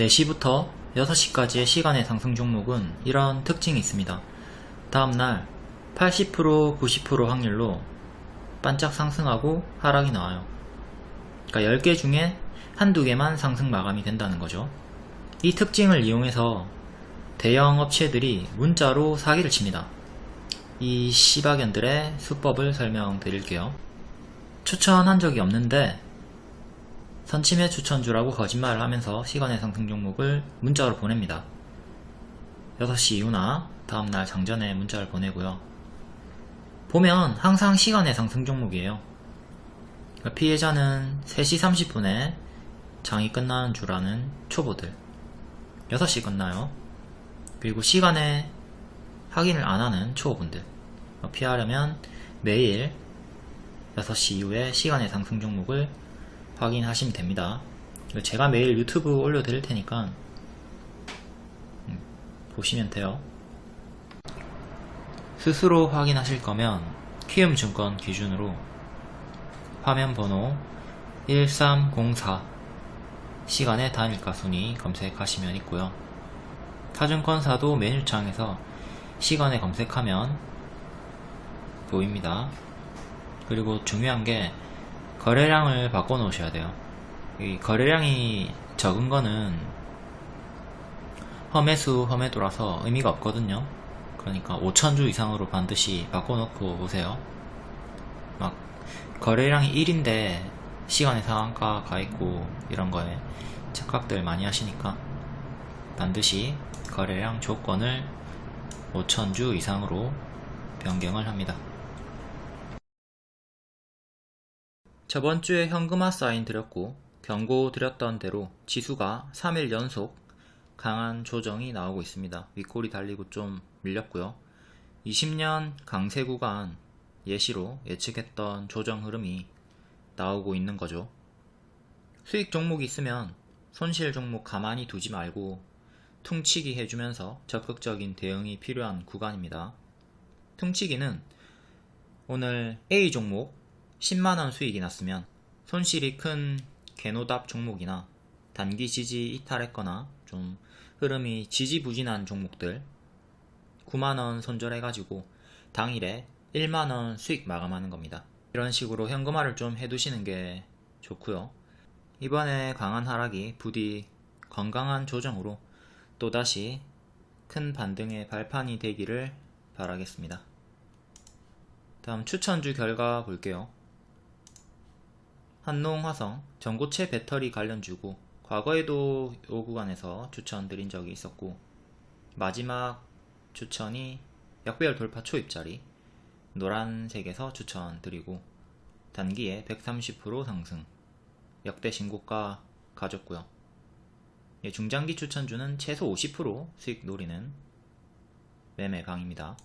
4시부터 6시까지의 시간의 상승 종목은 이런 특징이 있습니다. 다음날 80% 90% 확률로 반짝 상승하고 하락이 나와요. 그러니까 10개 중에 한두 개만 상승 마감이 된다는 거죠. 이 특징을 이용해서 대형 업체들이 문자로 사기를 칩니다. 이 시바견들의 수법을 설명드릴게요. 추천한 적이 없는데 선침해 추천주라고 거짓말을 하면서 시간의 상승 종목을 문자로 보냅니다. 6시 이후나 다음날 장전에 문자를 보내고요. 보면 항상 시간의 상승 종목이에요. 그러니까 피해자는 3시 30분에 장이 끝나는 줄 아는 초보들 6시 끝나요. 그리고 시간에 확인을 안 하는 초보분들 피하려면 매일 6시 이후에 시간의 상승 종목을 확인하시면 됩니다. 제가 매일 유튜브 올려드릴 테니까 음, 보시면 돼요. 스스로 확인하실 거면 키움증권 기준으로 화면 번호 1304 시간의 단일가 순위 검색하시면 있고요. 타증권사도 메뉴창에서 시간에 검색하면 보입니다. 그리고 중요한 게 거래량을 바꿔 놓으셔야 돼요. 이 거래량이 적은 거는 험해수 험해도라서 의미가 없거든요. 그러니까 5천주 이상으로 반드시 바꿔 놓고 오세요. 막 거래량이 1인데 시간의 상한가 가 있고 이런 거에 착각들 많이 하시니까 반드시 거래량 조건을 5천주 이상으로 변경을 합니다. 저번주에 현금화 사인 드렸고 경고 드렸던 대로 지수가 3일 연속 강한 조정이 나오고 있습니다. 윗골이 달리고 좀 밀렸고요. 20년 강세 구간 예시로 예측했던 조정 흐름이 나오고 있는 거죠. 수익 종목이 있으면 손실 종목 가만히 두지 말고 퉁치기 해주면서 적극적인 대응이 필요한 구간입니다. 퉁치기는 오늘 A 종목 10만원 수익이 났으면 손실이 큰 개노답 종목이나 단기 지지 이탈했거나 좀 흐름이 지지부진한 종목들 9만원 손절해가지고 당일에 1만원 수익 마감하는 겁니다. 이런 식으로 현금화를 좀 해두시는 게 좋고요. 이번에 강한 하락이 부디 건강한 조정으로 또다시 큰 반등의 발판이 되기를 바라겠습니다. 다음 추천주 결과 볼게요. 한농화성 전고체 배터리 관련 주고 과거에도 이 구간에서 추천드린 적이 있었고 마지막 추천이 약배열 돌파 초입자리 노란색에서 추천드리고 단기에 130% 상승. 역대 신고가 가졌고요. 예, 중장기 추천주는 최소 50% 수익 노리는 매매 강입니다.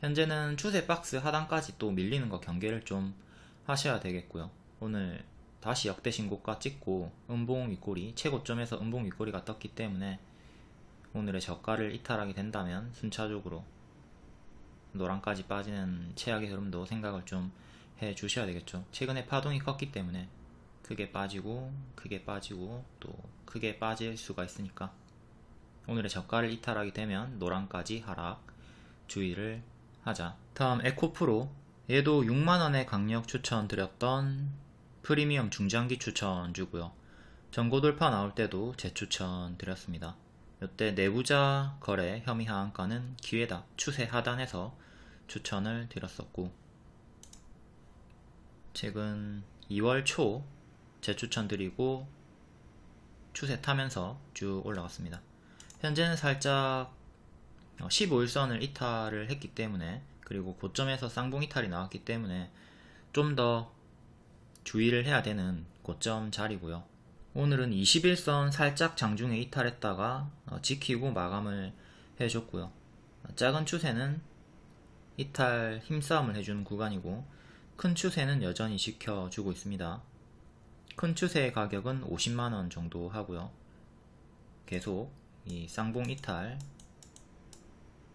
현재는 추세 박스 하단까지 또 밀리는 거 경계를 좀 하셔야 되겠고요 오늘 다시 역대 신고가 찍고 음봉 윗골이 최고점에서 음봉 윗골이가 떴기 때문에 오늘의 저가를 이탈하게 된다면 순차적으로 노랑까지 빠지는 최악의 흐름도 생각을 좀 해 주셔야 되겠죠. 최근에 파동이 컸기 때문에 크게 빠지고 크게 빠지고 또 크게 빠질 수가 있으니까 오늘의 저가를 이탈하게 되면 노랑까지 하락 주의를 하자. 다음 에코프로. 얘도 6만원의 강력 추천드렸던 프리미엄 중장기 추천 주고요. 전고 돌파 나올 때도 재추천 드렸습니다. 이때 내부자 거래 혐의 하한가는 기회다 추세 하단에서 추천을 드렸었고 최근 2월 초 재추천 드리고 추세 타면서 쭉 올라갔습니다. 현재는 살짝 15일선을 이탈을 했기 때문에 그리고 고점에서 쌍봉 이탈이 나왔기 때문에 좀더 주의를 해야 되는 고점 자리고요. 오늘은 21선 살짝 장중에 이탈했다가 어, 지키고 마감을 해줬고요. 작은 추세는 이탈 힘싸움을 해주는 구간이고 큰 추세는 여전히 지켜주고 있습니다. 큰 추세의 가격은 50만원 정도 하고요. 계속 이 쌍봉 이탈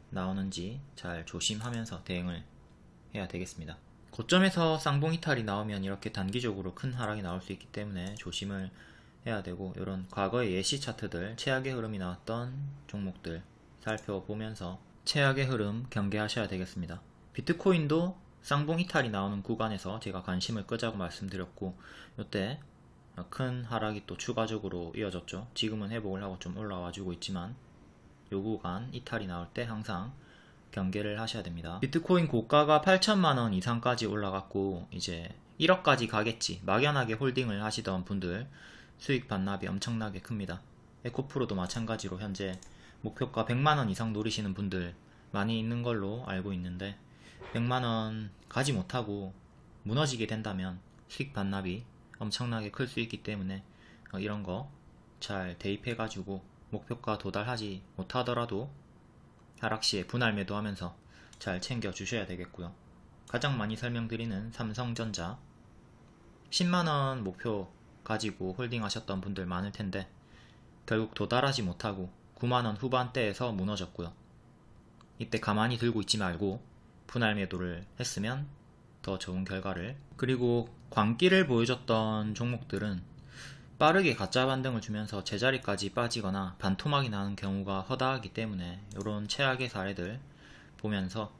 나오는지 잘 조심하면서 대응을 해야 되겠습니다 고점에서 쌍봉 이탈이 나오면 이렇게 단기적으로 큰 하락이 나올 수 있기 때문에 조심을 해야 되고 이런 과거의 예시 차트들 최악의 흐름이 나왔던 종목들 살펴보면서 최악의 흐름 경계하셔야 되겠습니다. 비트코인도 쌍봉 이탈이 나오는 구간에서 제가 관심을 끄자고 말씀드렸고 이때 큰 하락이 또 추가적으로 이어졌죠. 지금은 회복을 하고 좀 올라와 주고 있지만 요 구간 이탈이 나올 때 항상 경계를 하셔야 됩니다. 비트코인 고가가 8천만원 이상까지 올라갔고 이제 1억까지 가겠지 막연하게 홀딩을 하시던 분들 수익 반납이 엄청나게 큽니다. 에코프로도 마찬가지로 현재 목표가 100만원 이상 노리시는 분들 많이 있는 걸로 알고 있는데 100만원 가지 못하고 무너지게 된다면 수익 반납이 엄청나게 클 수 있기 때문에 어, 이런 거 잘 대입해 가지고 목표가 도달하지 못하더라도 하락시에 분할 매도하면서 잘 챙겨 주셔야 되겠고요. 가장 많이 설명드리는 삼성전자 10만원 목표 가지고 홀딩 하셨던 분들 많을 텐데 결국 도달하지 못하고 9만원 후반대에서 무너졌고요. 이때 가만히 들고 있지 말고 분할 매도를 했으면 더 좋은 결과를 그리고 광기를 보여줬던 종목들은 빠르게 가짜 반등을 주면서 제자리까지 빠지거나 반토막이 나는 경우가 허다하기 때문에 이런 최악의 사례들 보면서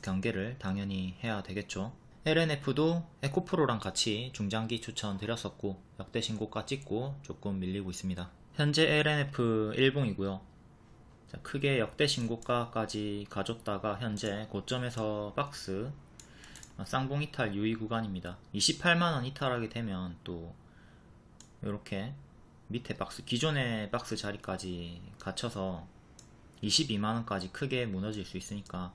경계를 당연히 해야 되겠죠. LNF도 에코프로랑 같이 중장기 추천 드렸었고 역대 신고가 찍고 조금 밀리고 있습니다. 현재 LNF 1봉이고요. 크게 역대 신고가까지 가졌다가 현재 고점에서 박스 쌍봉 이탈 유의 구간입니다. 28만원 이탈하게 되면 또 이렇게 밑에 박스 기존의 박스 자리까지 갇혀서 22만원까지 크게 무너질 수 있으니까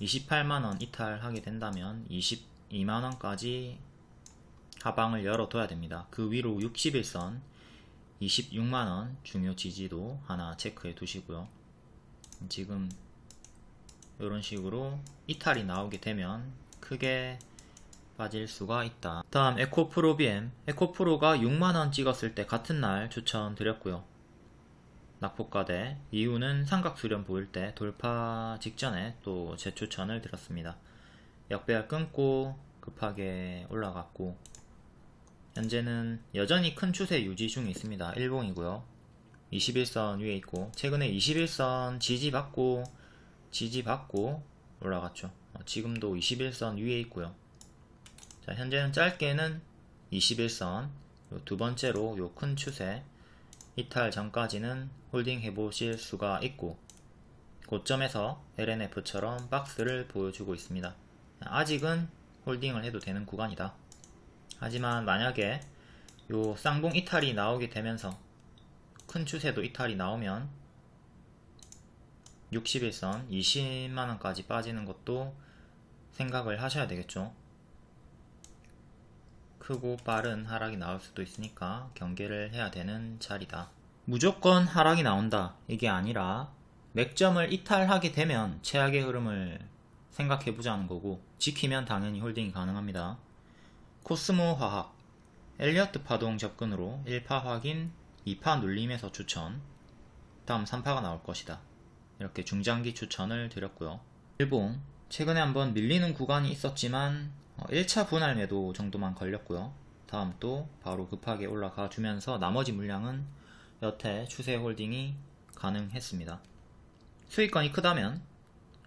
28만원 이탈하게 된다면 22만원까지 하방을 열어둬야 됩니다. 그 위로 60일선 26만원 중요 지지도 하나 체크해 두시고요. 지금 이런 식으로 이탈이 나오게 되면 크게 빠질 수가 있다. 다음 에코프로 BM 에코프로가 6만원 찍었을 때 같은 날 추천드렸고요. 낙폭과대 이유는 삼각수렴 보일 때 돌파 직전에 또 재추천을 드렸습니다. 역배열 끊고 급하게 올라갔고 현재는 여전히 큰 추세 유지 중에 있습니다. 일봉이고요. 21선 위에 있고 최근에 21선 지지받고 지지받고 올라갔죠. 어, 지금도 21선 위에 있고요. 자, 현재는 짧게는 21선 두 번째로 요 큰 추세 이탈 전까지는 홀딩 해보실 수가 있고 고점에서 LNF처럼 박스를 보여주고 있습니다. 아직은 홀딩을 해도 되는 구간이다. 하지만 만약에 요 쌍봉 이탈이 나오게 되면서 큰 추세도 이탈이 나오면 61선 20만원까지 빠지는 것도 생각을 하셔야 되겠죠. 크고 빠른 하락이 나올 수도 있으니까 경계를 해야 되는 자리다. 무조건 하락이 나온다. 이게 아니라 맥점을 이탈하게 되면 최악의 흐름을 생각해보자는 거고 지키면 당연히 홀딩이 가능합니다. 코스모 화학 엘리어트 파동 접근으로 1파 확인 2파 눌림에서 추천 다음 3파가 나올 것이다. 이렇게 중장기 추천을 드렸고요. 일봉 최근에 한번 밀리는 구간이 있었지만 1차 어, 분할 매도 정도만 걸렸고요. 다음 또 바로 급하게 올라가 주면서 나머지 물량은 여태 추세 홀딩이 가능했습니다. 수익권이 크다면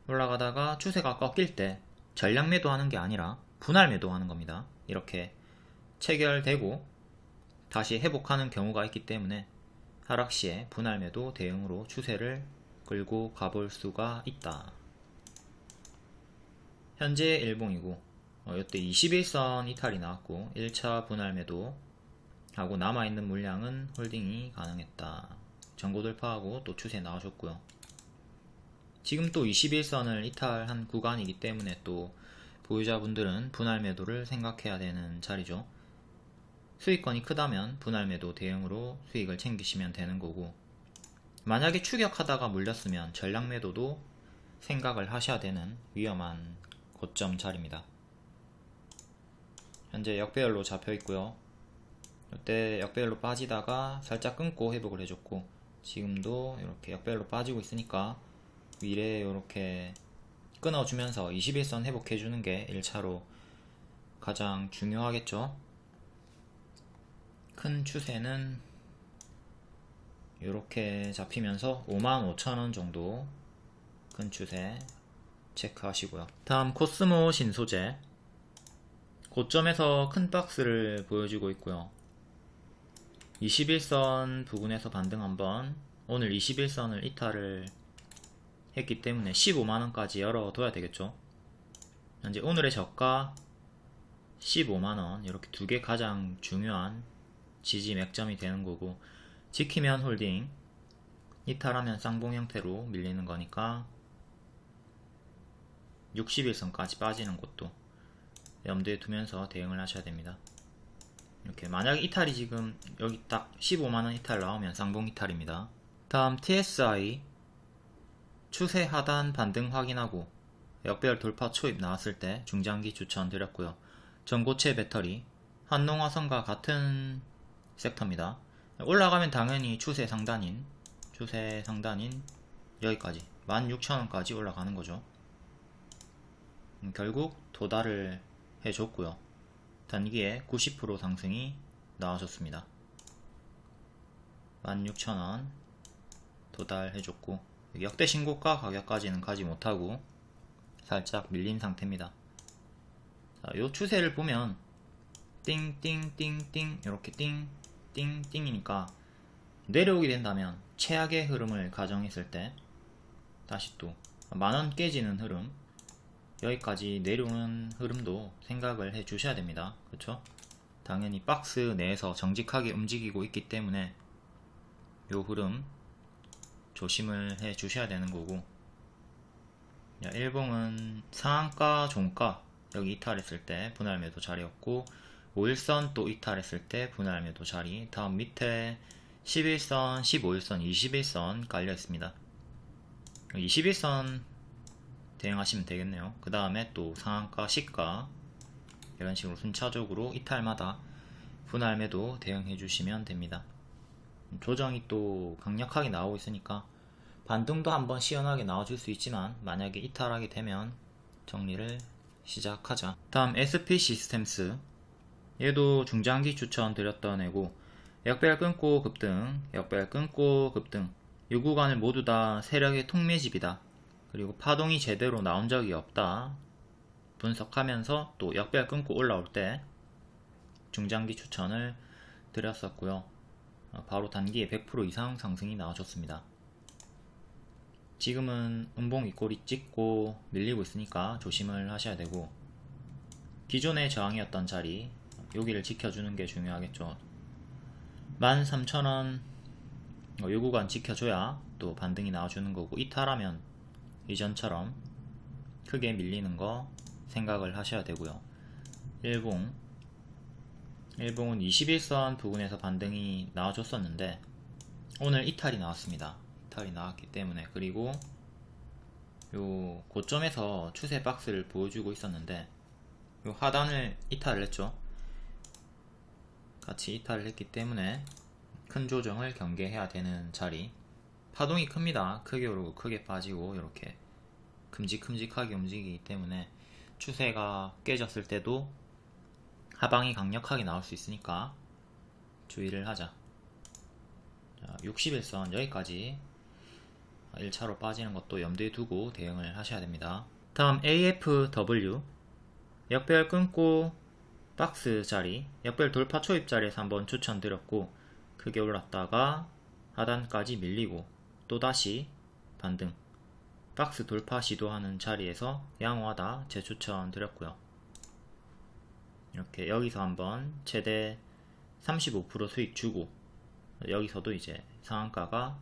올라가다가 추세가 꺾일 때 전량 매도하는 게 아니라 분할 매도하는 겁니다. 이렇게 체결되고 다시 회복하는 경우가 있기 때문에 하락 시에 분할 매도 대응으로 추세를 끌고 가볼 수가 있다. 현재 일봉이고 어, 이때 21선 이탈이 나왔고 1차 분할 매도 하고 남아있는 물량은 홀딩이 가능했다. 전고 돌파하고 또 추세 나와줬고요. 지금 또 21선을 이탈한 구간이기 때문에 또 보유자분들은 분할 매도를 생각해야 되는 자리죠. 수익권이 크다면 분할 매도 대응으로 수익을 챙기시면 되는 거고 만약에 추격하다가 물렸으면 전량 매도도 생각을 하셔야 되는 위험한 고점 자리입니다. 현재 역배열로 잡혀 있고요. 이때 역배열로 빠지다가 살짝 끊고 회복을 해줬고 지금도 이렇게 역배열로 빠지고 있으니까 위에 이렇게 끊어주면서 21선 회복해주는 게 1차로 가장 중요하겠죠. 큰 추세는 이렇게 잡히면서 55,000원 정도 큰 추세 체크하시고요. 다음 코스모 신소재 고점에서 큰 박스를 보여주고 있고요. 21선 부근에서 반등 한번 오늘 21선을 이탈을 했기 때문에 15만원까지 열어둬야 되겠죠. 현재 오늘의 저가 15만원 이렇게 두 개 가장 중요한 지지 맥점이 되는 거고 지키면 홀딩 이탈하면 쌍봉 형태로 밀리는 거니까 61선까지 빠지는 것도 염두에 두면서 대응을 하셔야 됩니다. 이렇게 만약에 이탈이 지금 여기 딱 15만원 이탈 나오면 쌍봉 이탈입니다. 다음 TSI 추세 하단 반등 확인하고 역별 돌파 초입 나왔을 때 중장기 추천드렸고요. 전고체 배터리 한농화성과 같은 섹터입니다. 올라가면 당연히 추세 상단인 추세 상단인 여기까지 16,000원까지 올라가는 거죠. 음, 결국 도달을 해줬고요. 단기에 90% 상승이 나와줬습니다. 16,000원 도달해줬고 역대 신고가 가격까지는 가지 못하고 살짝 밀린 상태입니다. 자, 요 추세를 보면 띵띵띵띵 이렇게 띵띵띵이니까 내려오게 된다면 최악의 흐름을 가정했을 때 다시 또 만원 깨지는 흐름 여기까지 내려오는 흐름도 생각을 해 주셔야 됩니다. 그렇죠? 당연히 박스 내에서 정직하게 움직이고 있기 때문에 요 흐름 조심을 해 주셔야 되는 거고 야, 일봉은 상한가, 종가 여기 이탈했을 때 분할 매도 자리였고 5일선 또 이탈했을 때 분할 매도 자리 다음 밑에 11선, 15일선, 21선 깔려 있습니다. 21선 대응하시면 되겠네요. 그 다음에 또 상한가, 시가 이런 식으로 순차적으로 이탈마다 분할 매도 대응해 주시면 됩니다. 조정이 또 강력하게 나오고 있으니까 반등도 한번 시원하게 나와줄 수 있지만 만약에 이탈하게 되면 정리를 시작하자. 다음 SP 시스템스 얘도 중장기 추천 드렸던 애고 역별 끊고 급등, 역별 끊고 급등 이 구간을 모두 다 세력의 통매집이다. 그리고 파동이 제대로 나온 적이 없다. 분석하면서 또 역별 끊고 올라올 때 중장기 추천을 드렸었고요. 어, 바로 단기에 100% 이상 상승이 나와줬습니다. 지금은 음봉 윗꼬리 찍고 밀리고 있으니까 조심을 하셔야 되고 기존의 저항이었던 자리 여기를 지켜주는 게 중요하겠죠 13,000원 어, 요 구간 지켜줘야 또 반등이 나와주는 거고 이탈하면 이전처럼 크게 밀리는 거 생각을 하셔야 되고요. 일봉. 일봉은 21선 부근에서 반등이 나와줬었는데 오늘 이탈이 나왔습니다. 이탈이 나왔기 때문에 그리고 요 고점에서 추세 박스를 보여주고 있었는데 요 하단을 이탈을 했죠. 같이 이탈을 했기 때문에 큰 조정을 경계해야 되는 자리. 파동이 큽니다. 크게 오르고 크게 빠지고 이렇게 큼직큼직하게 움직이기 때문에 추세가 깨졌을 때도 하방이 강력하게 나올 수 있으니까 주의를 하자 61선 여기까지 1차로 빠지는 것도 염두에 두고 대응을 하셔야 됩니다. 다음 AFW 역별 끊고 박스 자리 역별 돌파 초입 자리에서 한번 추천드렸고 크게 올랐다가 하단까지 밀리고 또다시 반등 박스 돌파 시도하는 자리에서 양호하다 재추천 드렸고요. 이렇게 여기서 한번 최대 35% 수익 주고 여기서도 이제 상한가가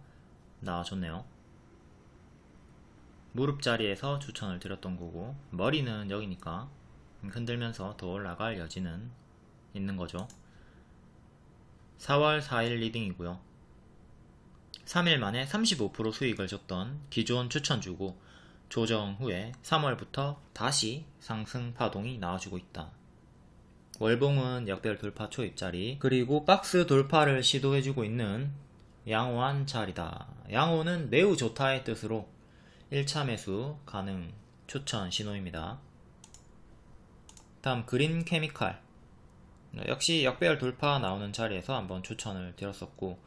나와줬네요. 무릎 자리에서 추천을 드렸던 거고 머리는 여기니까 흔들면서 더 올라갈 여지는 있는 거죠 4월 4일 리딩이고요 3일 만에 35% 수익을 줬던 기존 추천주고 조정 후에 3월부터 다시 상승 파동이 나와주고 있다. 월봉은 역배열 돌파 초입자리 그리고 박스 돌파를 시도해주고 있는 양호한 자리다. 양호는 매우 좋다의 뜻으로 1차 매수 가능 추천 신호입니다. 다음 그린 케미칼. 역시 역배열 돌파 나오는 자리에서 한번 추천을 드렸었고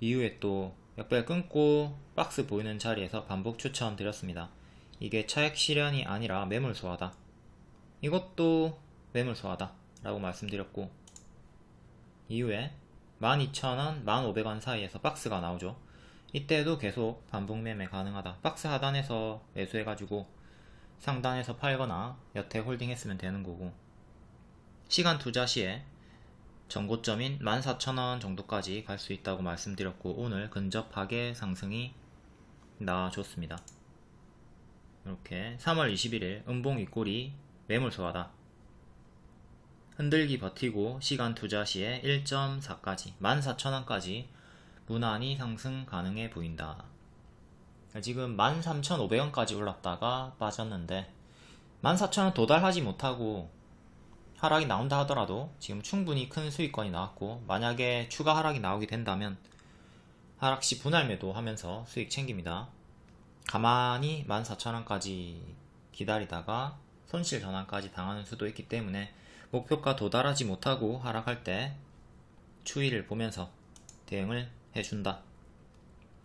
이후에 또 역배열 끊고 박스 보이는 자리에서 반복 추천 드렸습니다. 이게 차액 실현이 아니라 매물 소화다. 이것도 매물 소화다 라고 말씀드렸고 이후에 12,000원, 1,500원 사이에서 박스가 나오죠. 이때도 계속 반복 매매 가능하다. 박스 하단에서 매수해가지고 상단에서 팔거나 여태 홀딩 했으면 되는 거고 시간 투자 시에 전고점인 14,000원 정도까지 갈 수 있다고 말씀드렸고 오늘 근접하게 상승이 나와줬습니다. 이렇게 3월 21일 음봉 윗골이 매물 소화다. 흔들기 버티고 시간 투자 시에 1.4까지 14,000원까지 무난히 상승 가능해 보인다. 지금 13,500원까지 올랐다가 빠졌는데 14,000원 도달하지 못하고 하락이 나온다 하더라도 지금 충분히 큰 수익권이 나왔고 만약에 추가 하락이 나오게 된다면 하락시 분할 매도 하면서 수익 챙깁니다. 가만히 14,000원까지 기다리다가 손실 전환까지 당하는 수도 있기 때문에 목표가 도달하지 못하고 하락할 때 추이를 보면서 대응을 해준다.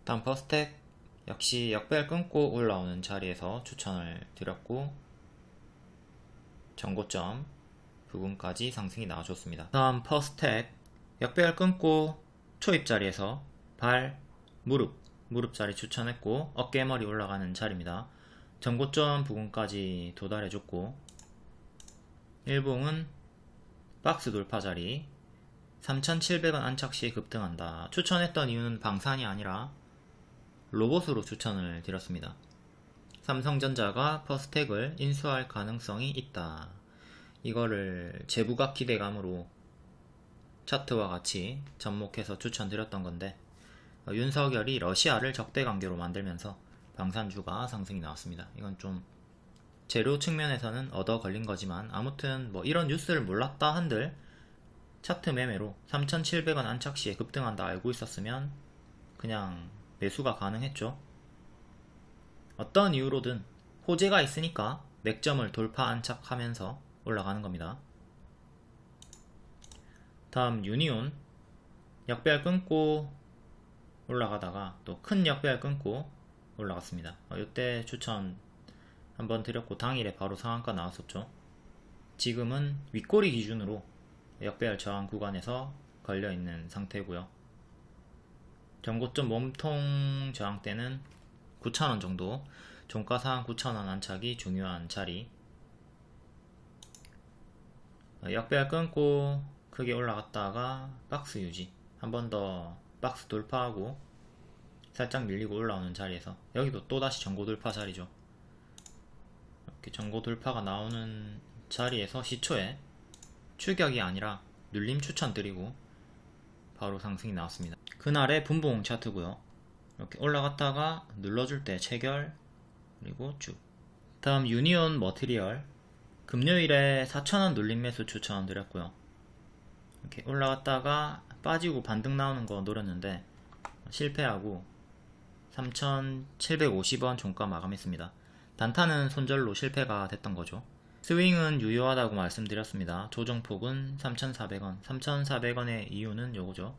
다음 퍼스텍 역시 역배열 끊고 올라오는 자리에서 추천을 드렸고 전고점 부분까지 상승이 나와줬습니다. 다음 퍼스텍 역배열 끊고 초입 자리에서 발, 무릎, 무릎 자리 추천했고 어깨머리 올라가는 자리입니다. 전고점 부분까지 도달해줬고 일봉은 박스 돌파 자리 3,700원 안착 시 급등한다. 추천했던 이유는 방산이 아니라 로봇으로 추천을 드렸습니다. 삼성전자가 퍼스텍을 인수할 가능성이 있다. 이거를 재부각 기대감으로 차트와 같이 접목해서 추천드렸던 건데 어, 윤석열이 러시아를 적대 관계로 만들면서 방산주가 상승이 나왔습니다. 이건 좀 재료 측면에서는 얻어 걸린 거지만 아무튼 뭐 이런 뉴스를 몰랐다 한들 차트 매매로 3,700원 안착 시에 급등한다 알고 있었으면 그냥 매수가 가능했죠. 어떤 이유로든 호재가 있으니까 맥점을 돌파 안착하면서 올라가는 겁니다. 다음 유니온 역배열 끊고 올라가다가 또큰 역배열 끊고 올라갔습니다. 어, 이때 추천 한번 드렸고 당일에 바로 상한가 나왔었죠. 지금은 윗꼬리 기준으로 역배열 저항 구간에서 걸려있는 상태고요. 전고점 몸통 저항대는 9,000원 정도 종가상 9,000원 안착이 중요한 자리 역배열 끊고 크게 올라갔다가 박스 유지. 한 번 더 박스 돌파하고 살짝 밀리고 올라오는 자리에서. 여기도 또다시 전고 돌파 자리죠. 이렇게 전고 돌파가 나오는 자리에서 시초에 추격이 아니라 눌림 추천드리고 바로 상승이 나왔습니다. 그날의 분봉 차트고요. 이렇게 올라갔다가 눌러줄 때 체결 그리고 쭉. 다음 유니온 머티리얼 금요일에 4,000원 눌림 매수 추천 드렸고요 이렇게 올라갔다가 빠지고 반등 나오는 거 노렸는데 실패하고 3,750원 종가 마감했습니다. 단타는 손절로 실패가 됐던 거죠. 스윙은 유효하다고 말씀드렸습니다. 조정폭은 3,400원. 3,400원의 이유는 요거죠.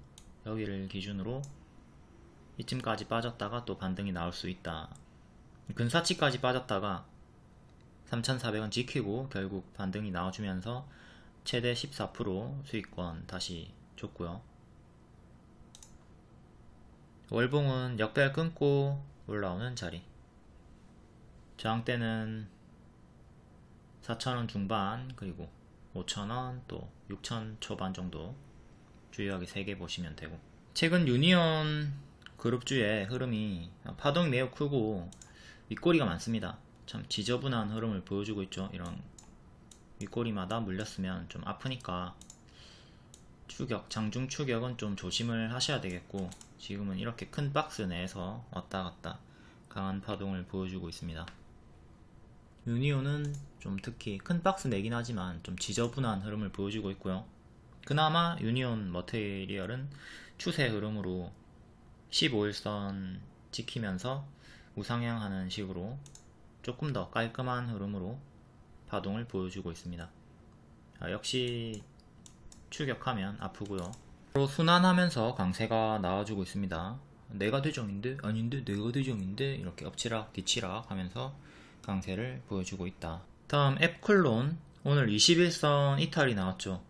여기를 기준으로 이쯤까지 빠졌다가 또 반등이 나올 수 있다. 근사치까지 빠졌다가 3,400원 지키고 결국 반등이 나와주면서 최대 14% 수익권 다시 줬고요. 월봉은 역배열 끊고 올라오는 자리. 저항대는 4,000원 중반 그리고 5,000원 또 6,000 초반 정도 주요하게 3개 보시면 되고. 최근 유니온 그룹주의 흐름이 파동이 매우 크고 윗꼬리가 많습니다 참 지저분한 흐름을 보여주고 있죠 이런 윗꼬리마다 물렸으면 좀 아프니까 추격, 장중 추격은 좀 조심을 하셔야 되겠고 지금은 이렇게 큰 박스 내에서 왔다 갔다 강한 파동을 보여주고 있습니다. 유니온은 좀 특히 큰 박스 내긴 하지만 좀 지저분한 흐름을 보여주고 있고요. 그나마 유니온 머테리얼은 추세 흐름으로 15일선 지키면서 우상향하는 식으로 조금 더 깔끔한 흐름으로 파동을 보여주고 있습니다. 아, 역시 추격하면 아프고요. 서로 순환하면서 강세가 나와주고 있습니다. 내가 대정인데 아닌데 내가 대정인데 이렇게 엎치락 뒤치락 하면서 강세를 보여주고 있다. 다음 앱클론 오늘 21선 이탈이 나왔죠.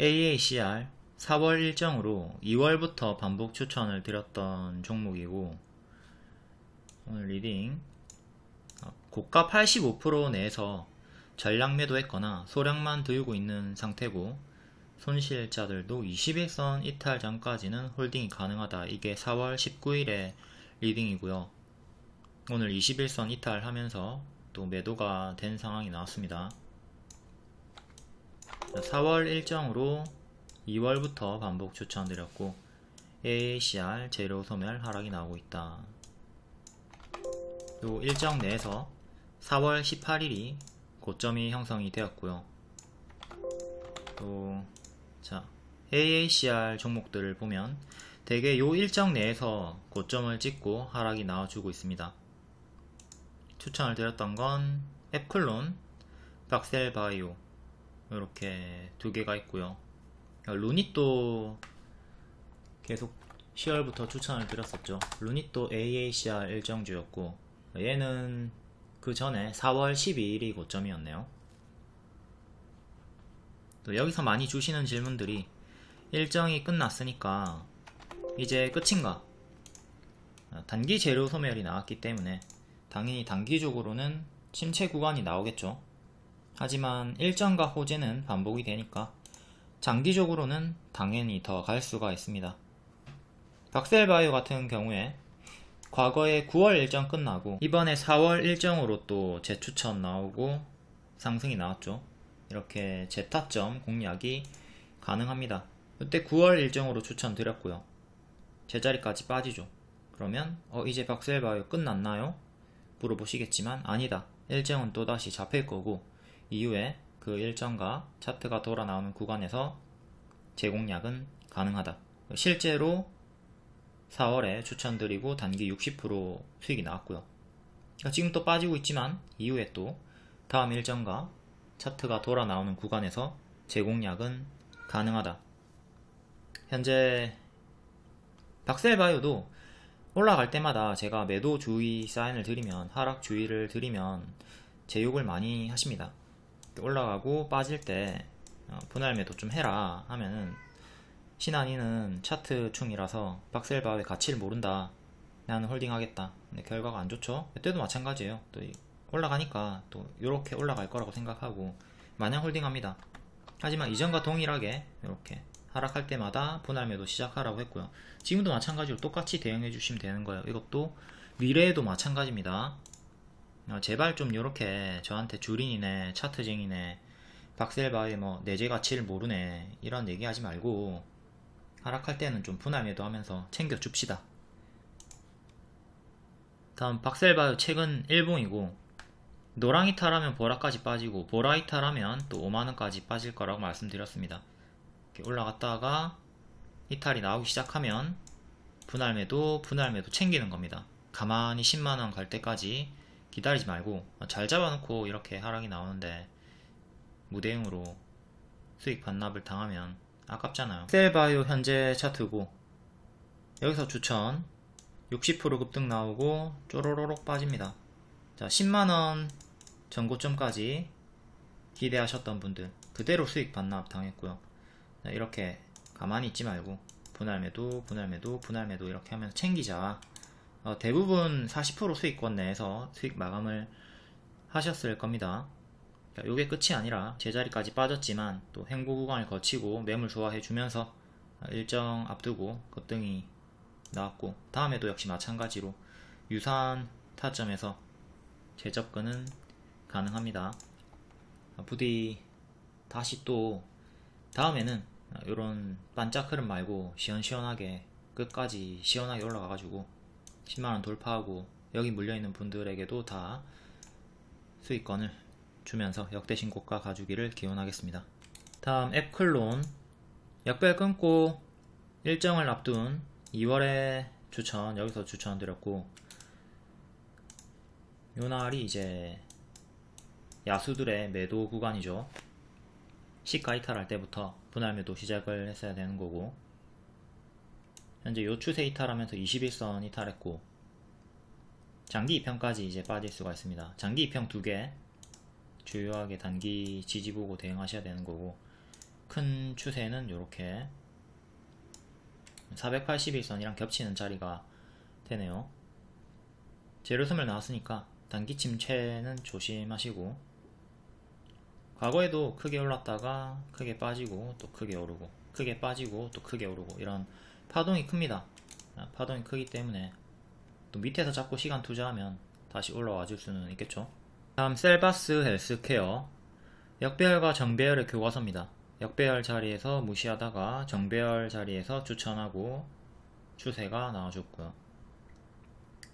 AACR 4월 일정으로 2월부터 반복 추천을 드렸던 종목이고 오늘 리딩 어, 고가 85% 내에서 전량 매도했거나 소량만 들고 있는 상태고 손실자들도 21선 이탈 전까지는 홀딩이 가능하다. 이게 4월 19일에 리딩이고요. 오늘 21선 이탈하면서 또 매도가 된 상황이 나왔습니다. 4월 일정으로 2월부터 반복 추천드렸고 AACR 재료 소멸 하락이 나오고 있다. 요 일정 내에서 4월 18일이 고점이 형성이 되었고요. 또 자, AACR 종목들을 보면 대개 요 일정 내에서 고점을 찍고 하락이 나와주고 있습니다. 추천을 드렸던 건 앱클론, 박셀바이오 이렇게 두 개가 있고요. 루닛도 계속 10월부터 추천을 드렸었죠. 루닛도 AACR 일정주였고 얘는 그 전에 4월 12일이 고점이었네요. 또 여기서 많이 주시는 질문들이 일정이 끝났으니까 이제 끝인가? 단기 재료 소멸이 나왔기 때문에 당연히 단기적으로는 침체 구간이 나오겠죠. 하지만 일정과 호재는 반복이 되니까 장기적으로는 당연히 더 갈 수가 있습니다. 박셀바이오 같은 경우에 과거에 9월 일정 끝나고 이번에 4월 일정으로 또 재추천 나오고 상승이 나왔죠. 이렇게 재타점 공략이 가능합니다. 그때 9월 일정으로 추천드렸고요. 제자리까지 빠지죠. 그러면 어 이제 박셀바이오 끝났나요? 물어보시겠지만 아니다. 일정은 또다시 잡힐 거고 이후에 그 일정과 차트가 돌아 나오는 구간에서 재공략은 가능하다. 실제로 4월에 추천드리고 단기 60% 수익이 나왔고요. 그러니까 지금 또 빠지고 있지만 이후에 또 다음 일정과 차트가 돌아 나오는 구간에서 재공략은 가능하다. 현재 박셀바이오도 올라갈 때마다 제가 매도 주의 사인을 드리면 하락 주의를 드리면 제 욕을 많이 하십니다. 올라가고 빠질 때 어, 분할 매도 좀 해라 하면은 신한이는 차트 충이라서 박셀바의 가치를 모른다. 나는 홀딩 하겠다. 근데 결과가 안 좋죠. 그때도 마찬가지예요. 또 올라가니까 또 이렇게 올라갈 거라고 생각하고 마냥 홀딩합니다. 하지만 이전과 동일하게 이렇게 하락할 때마다 분할 매도 시작하라고 했고요. 지금도 마찬가지로 똑같이 대응해 주시면 되는 거예요. 이것도 미래에도 마찬가지입니다. 어, 제발 좀 이렇게 저한테 주린이네 차트쟁이네 박셀바의 뭐 내재 가치를 모르네 이런 얘기 하지 말고 하락할 때는 좀 분할 매도 하면서 챙겨 줍시다. 다음 박셀바의 최근 일봉이고 노랑이 탈하면 보라까지 빠지고 보라이 탈하면 또 5만원까지 빠질 거라고 말씀드렸습니다. 올라갔다가 이탈이 나오기 시작하면 분할 매도 분할 매도 챙기는 겁니다. 가만히 10만원 갈 때까지 기다리지 말고 잘 잡아놓고 이렇게 하락이 나오는데 무대응으로 수익 반납을 당하면 아깝잖아요. 셀바이오 현재 차트고 여기서 추천 60% 급등 나오고 쪼로로록 빠집니다. 자 10만원 전고점까지 기대하셨던 분들 그대로 수익 반납 당했고요. 이렇게 가만히 있지 말고 분할매도 분할매도 분할매도 이렇게 하면서 챙기자. 어, 대부분 40% 수익권 내에서 수익 마감을 하셨을 겁니다. 이게 끝이 아니라 제자리까지 빠졌지만 또 행보 구간을 거치고 매물 좋아해 주면서 일정 앞두고 급등이 나왔고 다음에도 역시 마찬가지로 유사한 타점에서 재접근은 가능합니다. 부디 다시 또 다음에는 이런 반짝 흐름 말고 시원시원하게 끝까지 시원하게 올라가가지고 10만원 돌파하고 여기 물려있는 분들에게도 다 수익권을 주면서 역대 신고가 가주기를 기원하겠습니다. 다음 앱클론 역별 끊고 일정을 앞둔 2월에 추천 여기서 추천드렸고 요날이 이제 야수들의 매도 구간이죠. 시가 이탈할 때부터 분할 매도 시작을 했어야 되는 거고 현재 요 추세 이탈하면서 21선 이탈했고 장기 2평까지 이제 빠질 수가 있습니다. 장기 2평 두개 주요하게 단기 지지 보고 대응하셔야 되는 거고 큰 추세는 이렇게 481선이랑 겹치는 자리가 되네요. 재료소멸 나왔으니까 단기 침체는 조심하시고 과거에도 크게 올랐다가 크게 빠지고 또 크게 오르고 크게 빠지고 또 크게 오르고 이런 파동이 큽니다. 아, 파동이 크기 때문에 또 밑에서 잡고 시간 투자하면 다시 올라와 줄 수는 있겠죠. 다음 셀바스 헬스케어 역배열과 정배열의 교과서입니다. 역배열 자리에서 무시하다가 정배열 자리에서 추천하고 추세가 나와줬고요.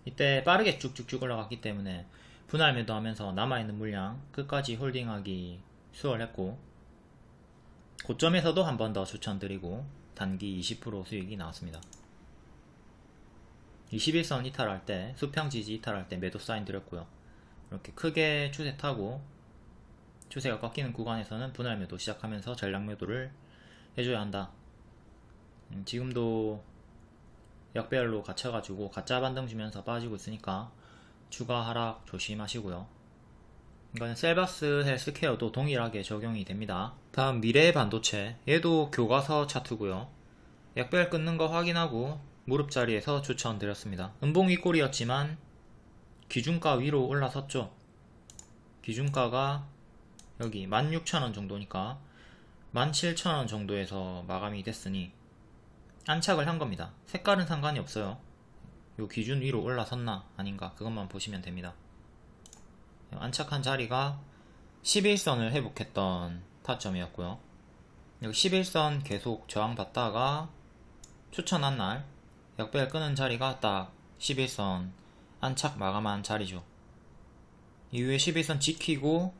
이때 빠르게 쭉쭉쭉 올라갔기 때문에 분할 매도하면서 남아있는 물량 끝까지 홀딩하기 수월했고 고점에서도 한 번 더 추천드리고 단기 20% 수익이 나왔습니다. 21선 이탈할 때 수평 지지 이탈할 때 매도 사인 드렸고요. 이렇게 크게 추세 타고 추세가 꺾이는 구간에서는 분할 매도 시작하면서 전략 매도를 해줘야 한다. 음, 지금도 역배열로 갇혀가지고 가짜 반등 주면서 빠지고 있으니까 추가 하락 조심하시고요. 이건 셀바스 헬스케어도 동일하게 적용이 됩니다. 다음 미래 반도체 얘도 교과서 차트고요. 약별 끊는 거 확인하고 무릎 자리에서 추천드렸습니다. 음봉 윗골이었지만 기준가 위로 올라섰죠. 기준가가 여기 16,000원 정도니까 17,000원 정도에서 마감이 됐으니 안착을 한 겁니다. 색깔은 상관이 없어요. 요 기준 위로 올라섰나 아닌가 그것만 보시면 됩니다. 안착한 자리가 11선을 회복했던 타점이었고요. 여기 11선 계속 저항받다가 추천한 날 역배열 끄는 자리가 딱 11선 안착 마감한 자리죠. 이후에 11선 지키고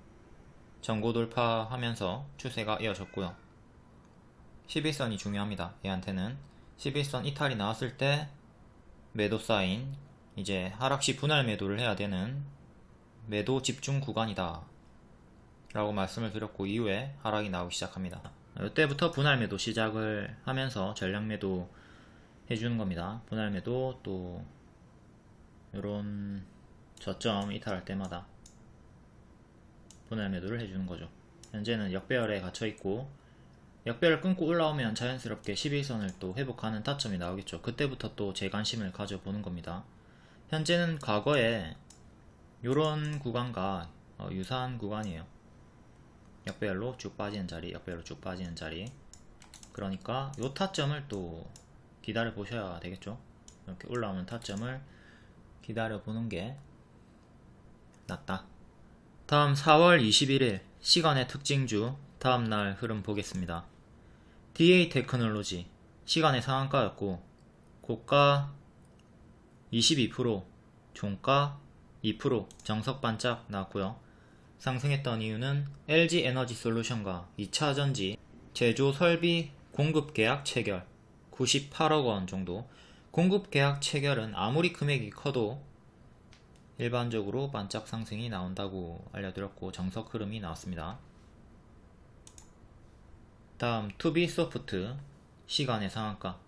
전고 돌파하면서 추세가 이어졌고요. 11선이 중요합니다. 얘한테는 11선 이탈이 나왔을 때 매도 사인 이제 하락시 분할 매도를 해야 되는 매도 집중 구간이다 라고 말씀을 드렸고 이후에 하락이 나오기 시작합니다. 이때부터 분할 매도 시작을 하면서 전략 매도 해주는 겁니다. 분할 매도 또 이런 저점 이탈할 때마다 분할 매도를 해주는 거죠. 현재는 역배열에 갇혀 있고 역배를 끊고 올라오면 자연스럽게 11선을 또 회복하는 타점이 나오겠죠. 그때부터 또 제 관심을 가져보는 겁니다. 현재는 과거에 이런 구간과 어, 유사한 구간이에요. 역배열로 쭉 빠지는 자리, 역배열로 쭉 빠지는 자리. 그러니까 이 타점을 또 기다려 보셔야 되겠죠. 이렇게 올라오는 타점을 기다려 보는 게 낫다. 다음 4월 21일 시간의 특징주 다음날 흐름 보겠습니다. DA 테크놀로지 시간의 상한가였고 고가 22% 종가 2% 정석 반짝 나왔고요. 상승했던 이유는 LG 에너지 솔루션과 2차전지 제조 설비 공급 계약 체결 98억 원 정도 공급 계약 체결은 아무리 금액이 커도 일반적으로 반짝 상승이 나온다고 알려드렸고 정석 흐름이 나왔습니다. 다음 투비소프트 시간의 상한가.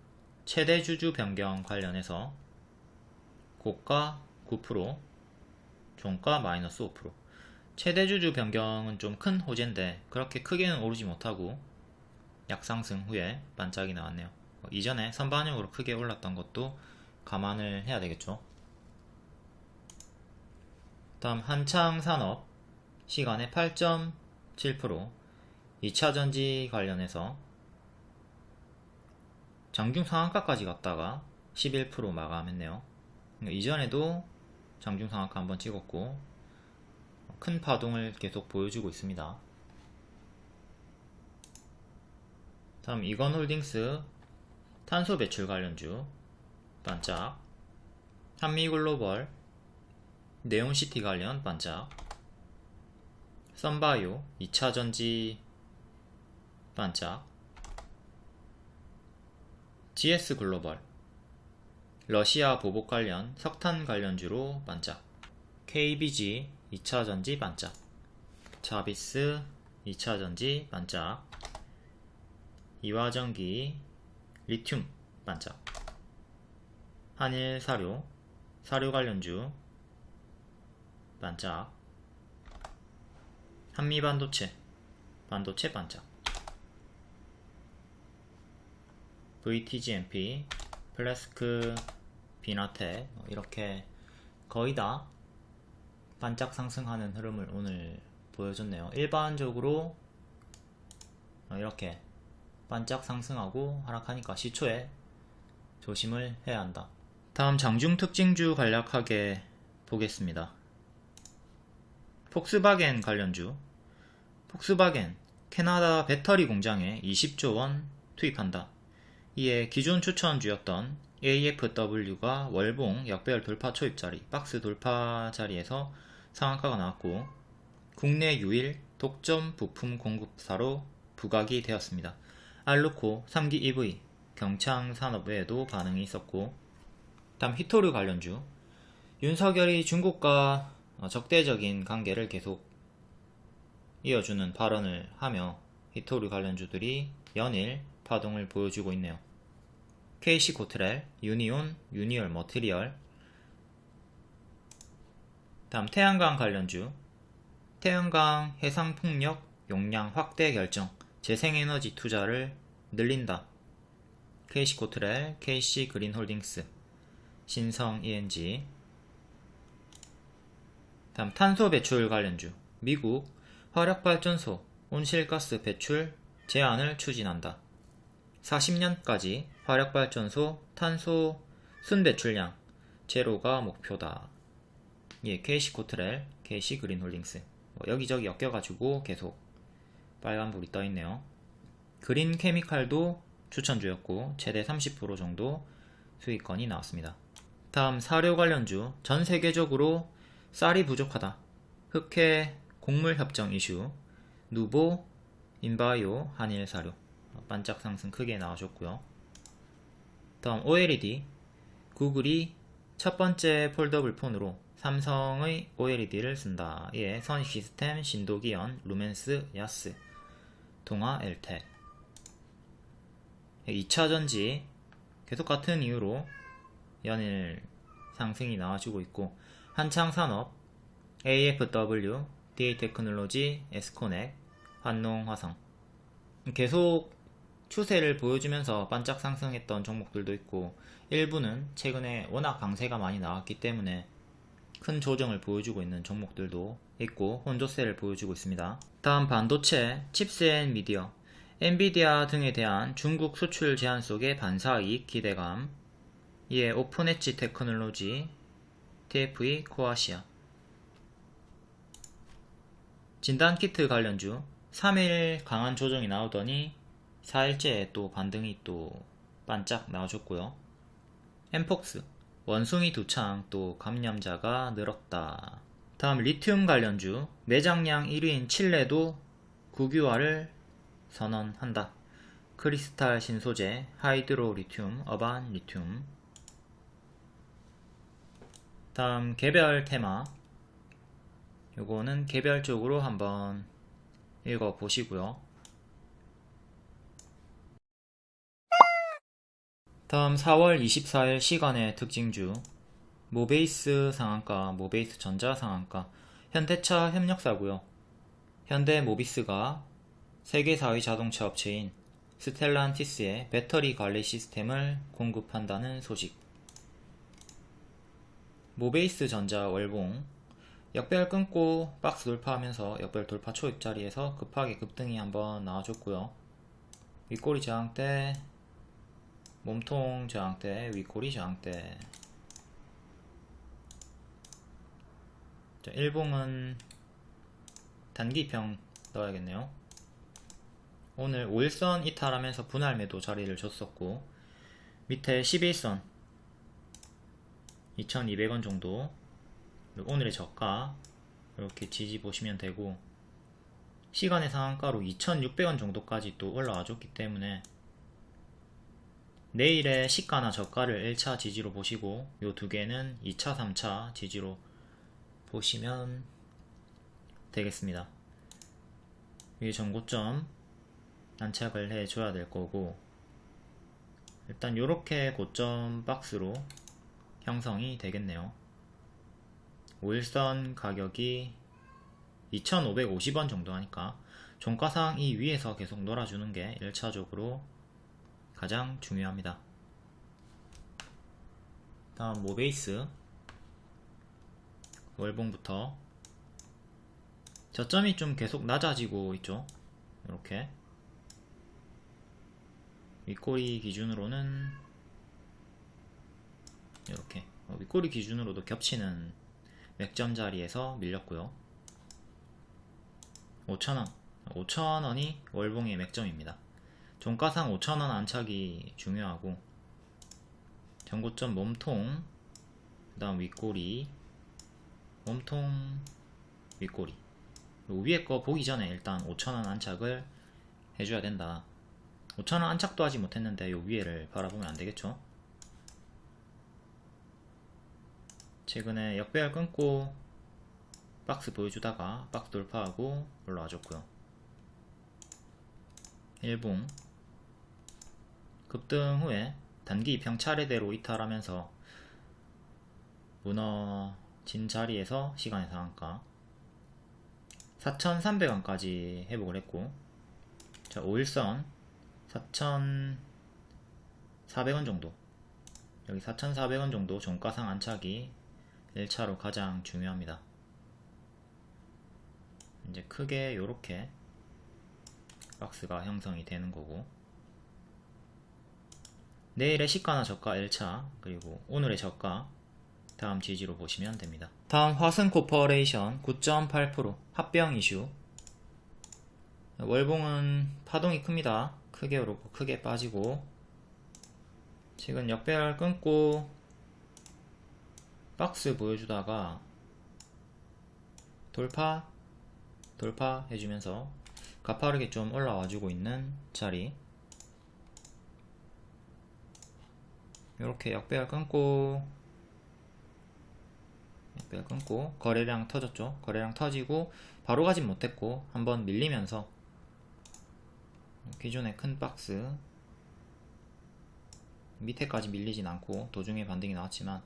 최대 주주 변경 관련해서 고가 9% 종가 마이너스 5% 최대 주주 변경은 좀 큰 호재인데 그렇게 크게는 오르지 못하고 약상승 후에 반짝이 나왔네요. 어, 이전에 선반영으로 크게 올랐던 것도 감안을 해야 되겠죠 다음 한창 산업 시간의 8.7% 2차전지 관련해서 장중 상한가까지 갔다가 11% 마감했네요. 그러니까 이전에도 장중 상한가 한번 찍었고 큰 파동을 계속 보여주고 있습니다. 다음 이건홀딩스 탄소 배출 관련주 반짝 한미글로벌 네온시티 관련 반짝 썬바이오 2차전지 반짝 GS 글로벌 러시아 보복 관련 석탄 관련주로 반짝 KBG 2차전지 반짝 자비스 2차전지 반짝 이화전기 리튬 반짝 한일 사료 사료 관련주 반짝 한미 반도체 반도체 반짝 VTGMP 플래스크 비나테 뭐 이렇게 거의 다 반짝 상승하는 흐름을 오늘 보여줬네요. 일반적으로 어, 이렇게 반짝 상승하고 하락하니까 시초에 조심을 해야 한다. 다음 장중 특징주 간략하게 보겠습니다. 폭스바겐 관련주. 폭스바겐 캐나다 배터리 공장에 20조 원 투입한다. 이에 기존 추천주였던 AFW가 월봉 역배열 돌파 초입 자리, 박스 돌파 자리에서 상한가가 나왔고 국내 유일 독점 부품 공급사로 부각이 되었습니다. 알루코 삼기EV 경창 산업 외에도 반응이 있었고 다음 희토류 관련주. 윤석열이 중국과 적대적인 관계를 계속 이어주는 발언을 하며 희토류 관련주들이 연일 파동을 보여주고 있네요. KC코트렐, 유니온, 유니온 머티리얼. 다음 태양광 관련주. 태양광 해상풍력 용량 확대 결정 재생에너지 투자를 늘린다. KC 고트렐, KC 그린홀딩스, 신성 ENG 다음 탄소 배출 관련주 미국 화력발전소 온실가스 배출 제한을 추진한다. 40년까지 화력발전소 탄소 순배출량 제로가 목표다. 예, KC 코트렐, KC 그린홀딩스 뭐 여기저기 엮여가지고 계속 빨간불이 떠있네요. 그린 케미칼도 추천주였고 최대 30% 정도 수익권이 나왔습니다. 다음 사료 관련주 전 세계적으로 쌀이 부족하다. 흑해 곡물 협정 이슈 누보 인바이오 한일 사료 반짝 상승 크게 나와줬고요. 다음 OLED 구글이 첫 번째 폴더블 폰으로 삼성의 OLED를 쓴다. 예, 선 시스템, 신도기연, 루멘스, 야스, 동아, 엘텍 2차전지 계속 같은 이유로 연일 상승이 나와주고 있고 한창산업, AFW, DA테크놀로지, 에스코넥, 한농화성. 계속 추세를 보여주면서 반짝 상승했던 종목들도 있고 일부는 최근에 워낙 강세가 많이 나왔기 때문에 큰 조정을 보여주고 있는 종목들도 있고 혼조세를 보여주고 있습니다. 다음 반도체, 칩스 앤 미디어, 엔비디아 등에 대한 중국 수출 제한 속의 반사이익 기대감 이에 오픈 엣지 테크놀로지, TFE 코아시아 진단키트 관련주 3일 강한 조정이 나오더니 4일째 또 반등이 또 반짝 나와줬고요. 엠폭스 원숭이 두창 또 감염자가 늘었다. 다음 리튬 관련주 매장량 1위인 칠레도 국유화를 선언한다. 크리스탈 신소재, 하이드로 리튬, 어반 리튬 다음 개별 테마 요거는 개별적으로 한번 읽어 보시고요. 다음 4월 24일 시간의 특징주 모베이스 상한가, 모베이스 전자 상한가 현대차 협력사고요. 현대 모비스가 세계 4위 자동차 업체인 스텔란티스의 배터리 관리 시스템을 공급한다는 소식 모베이스 전자 월봉 역별 끊고 박스 돌파하면서 역별 돌파 초입 자리에서 급하게 급등이 한번 나와줬고요. 윗꼬리 저항대, 몸통 저항대, 윗꼬리 저항대. 자, 일봉은 단기평 넣어야겠네요. 오늘 5일선 이탈하면서 분할 매도 자리를 줬었고 밑에 11선 2200원 정도 오늘의 저가 이렇게 지지 보시면 되고 시간의 상한가로 2600원 정도까지 또 올라와 줬기 때문에 내일의 시가나 저가를 1차 지지로 보시고 요 두 개는 2차 3차 지지로 보시면 되겠습니다. 위에 전고점 안착을 해줘야 될 거고 일단 이렇게 고점 박스로 형성이 되겠네요. 5일선 가격이 2,550원 정도 하니까 종가상 이 위에서 계속 놀아주는 게 1차적으로 가장 중요합니다. 다음 모베이스? 월봉부터. 저점이 좀 계속 낮아지고 있죠? 이렇게. 윗꼬리 기준으로는 이렇게. 어, 윗꼬리 기준으로도 겹치는 맥점 자리에서 밀렸고요. 5,000원. 5,000원이 월봉의 맥점입니다 종가상 5,000원 안착이 중요하고 전고점 몸통 그 다음 윗꼬리 몸통 윗꼬리. 위에 거 보기 전에 일단 5,000원 안착을 해줘야 된다. 5,000원 안착도 하지 못했는데 요 위에를 바라보면 안되겠죠? 최근에 역배열 끊고 박스 보여주다가 박스 돌파하고 올라와줬고요. 일봉 급등 후에 단기 입형 차례대로 이탈하면서 무너진 자리에서 시간의 상한가? 4,300원까지 회복을 했고 자 5일선 4,400원 정도. 여기 4,400원 정도 종가상 안착이 1차로 가장 중요합니다. 이제 크게 요렇게 박스가 형성이 되는 거고 내일의 시가나 저가 1차 그리고 오늘의 저가 다음 지지로 보시면 됩니다. 다음 화승코퍼레이션 9.8% 합병 이슈. 월봉은 파동이 큽니다. 크게 오르고 크게 빠지고. 지금 역배열 끊고 박스 보여주다가 돌파 돌파 해주면서 가파르게 좀 올라와주고 있는 자리 이렇게 역배열 끊고 역배열 끊고 거래량 터졌죠. 거래량 터지고 바로 가진 못했고 한번 밀리면서 기존의 큰 박스 밑에까지 밀리진 않고 도중에 반등이 나왔지만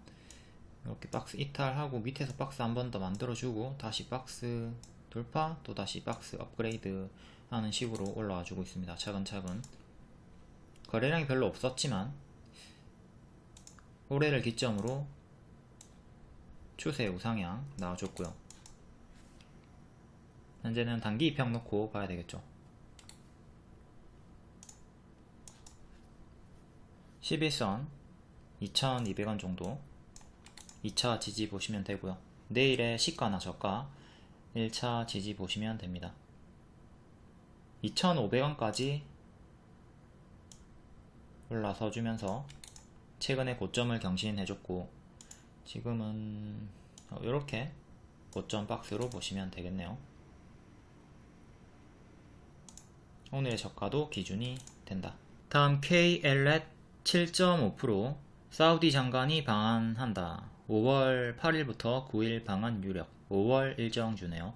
이렇게 박스 이탈하고 밑에서 박스 한 번 더 만들어주고 다시 박스 돌파 또 다시 박스 업그레이드 하는 식으로 올라와 주고 있습니다. 차근차근. 거래량이 별로 없었지만 올해를 기점으로 추세 우상향 나와줬고요. 현재는 단기 입형 놓고 봐야 되겠죠. 11선 2200원 정도 2차 지지 보시면 되고요. 내일의 시가나 저가 1차 지지 보시면 됩니다. 2500원까지 올라서 주면서 최근에 고점을 경신해줬고 지금은 이렇게 고점 박스로 보시면 되겠네요. 오늘의 저가도 기준이 된다. 다음 KLET 7.5% 사우디 장관이 방한한다. 5월 8일부터 9일 방한 유력. 5월 일정 주네요.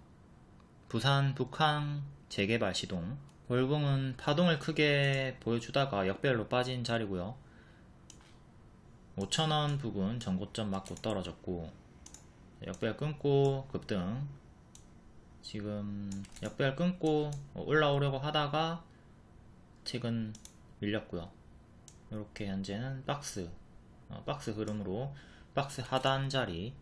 부산 북항 재개발 시동. 월봉은 파동을 크게 보여주다가 역별로 빠진 자리고요 5천원 부근 전고점 맞고 떨어졌고 역별 끊고 급등 지금 역별 끊고 올라오려고 하다가 최근 밀렸고요 이렇게 현재는 박스 어, 박스 흐름으로 박스 하단 자리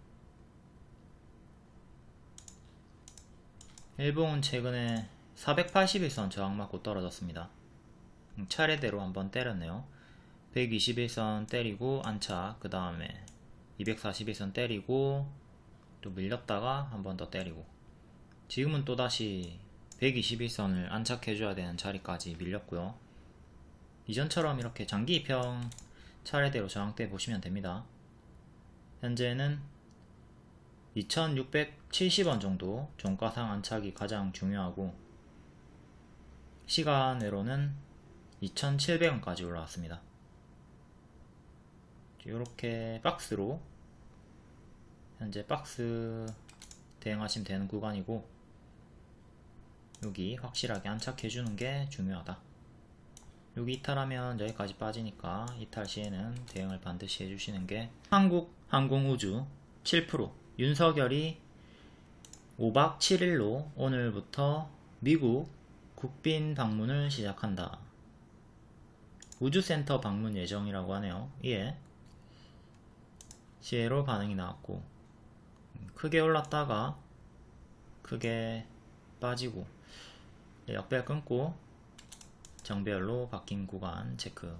일봉은 최근에 481선 저항 맞고 떨어졌습니다. 음, 차례대로 한번 때렸네요. 121선 때리고 안착 그 다음에 241선 때리고 또 밀렸다가 한 번 더 때리고 지금은 또다시 121선을 안착해줘야 되는 자리까지 밀렸고요. 이전처럼 이렇게 장기 입형 차례대로 저항대 보시면 됩니다. 현재는 2670원 정도 종가상 안착이 가장 중요하고 시간으로는 2700원까지 올라왔습니다 이렇게 박스로 현재 박스 대응하시면 되는 구간이고 여기 확실하게 안착해 주는 게 중요하다 여기 이탈하면 여기까지 빠지니까 이탈 시에는 대응을 반드시 해주시는 게 한국 항공우주 7% 윤석열이 5박 7일로 오늘부터 미국 국빈 방문을 시작한다. 우주센터 방문 예정이라고 하네요. 예. 시에로 반응이 나왔고 크게 올랐다가 크게 빠지고 역배열 끊고 정배열로 바뀐 구간 체크.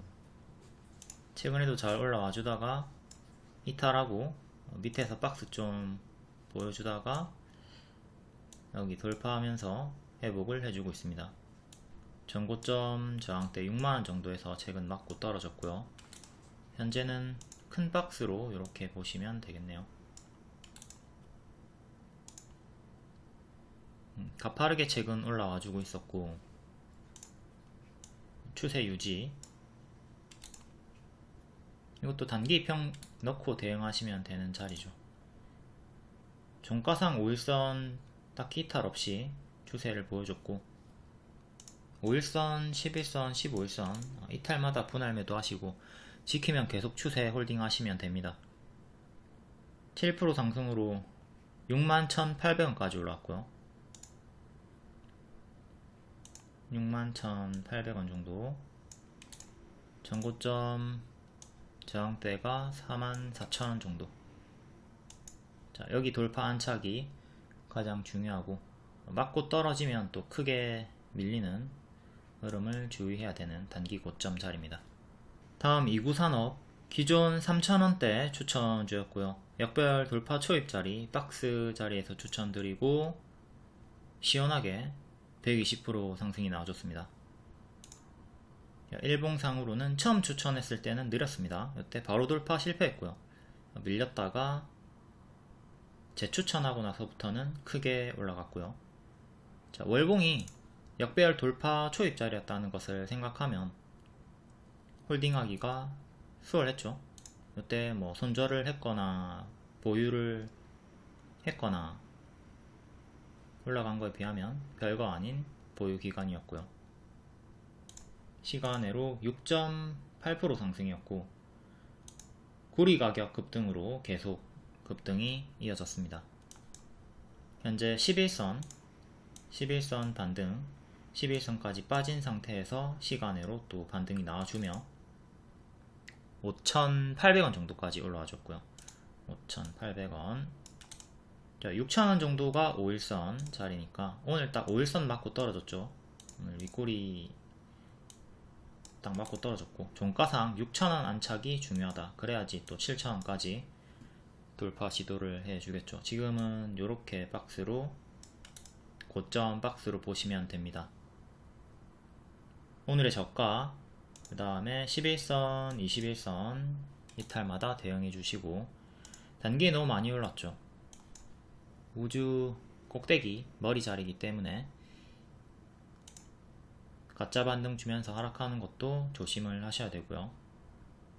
최근에도 잘 올라와 주다가 이탈하고 밑에서 박스 좀 보여주다가 여기 돌파하면서 회복을 해주고 있습니다. 전고점 저항대 6만원 정도에서 최근 맞고 떨어졌고요. 현재는 큰 박스로 이렇게 보시면 되겠네요. 음, 가파르게 최근 올라와주고 있었고 추세 유지. 이것도 단기평 넣고 대응하시면 되는 자리죠. 종가상 5일선 딱히 이탈 없이 추세를 보여줬고 5일선, 11선, 15일선 이탈마다 분할 매도 하시고 지키면 계속 추세 홀딩 하시면 됩니다. 7% 상승으로 61,800원까지 올라왔고요. 61,800원 정도. 전고점 저항대가 44,000원 정도. 자 여기 돌파 안착이 가장 중요하고 맞고 떨어지면 또 크게 밀리는 흐름을 주의해야 되는 단기 고점 자리입니다 다음 2구 산업 기존 3,000원대 추천주였고요 역별 돌파 초입 자리 박스 자리에서 추천드리고 시원하게 120% 상승이 나와줬습니다. 일봉상으로는 처음 추천했을 때는 느렸습니다. 이때 바로 돌파 실패했고요. 밀렸다가 재추천하고 나서부터는 크게 올라갔고요. 자, 월봉이 역배열 돌파 초입자리였다는 것을 생각하면 홀딩하기가 수월했죠. 이때 뭐 손절을 했거나 보유를 했거나 올라간 거에 비하면 별거 아닌 보유 기간이었고요. 시간으로 6.8% 상승이었고 구리 가격 급등으로 계속 급등이 이어졌습니다. 현재 11선 11선 반등 11선까지 빠진 상태에서 시간으로 또 반등이 나와주며 5,800원 정도까지 올라와 줬고요. 5,800원. 자 6,000원 정도가 5일선 자리니까 오늘 딱 5일선 맞고 떨어졌죠. 오늘 윗꼬리 딱 맞고 떨어졌고 종가상 6,000원 안착이 중요하다. 그래야지 또 7,000원까지 돌파 시도를 해주겠죠. 지금은 이렇게 박스로 고점 박스로 보시면 됩니다. 오늘의 저가 그 다음에 11선 21선 이탈마다 대응해 주시고 단기에 너무 많이 올랐죠. 우주 꼭대기 머리 자리이기 때문에 가짜 반등 주면서 하락하는 것도 조심을 하셔야 되고요.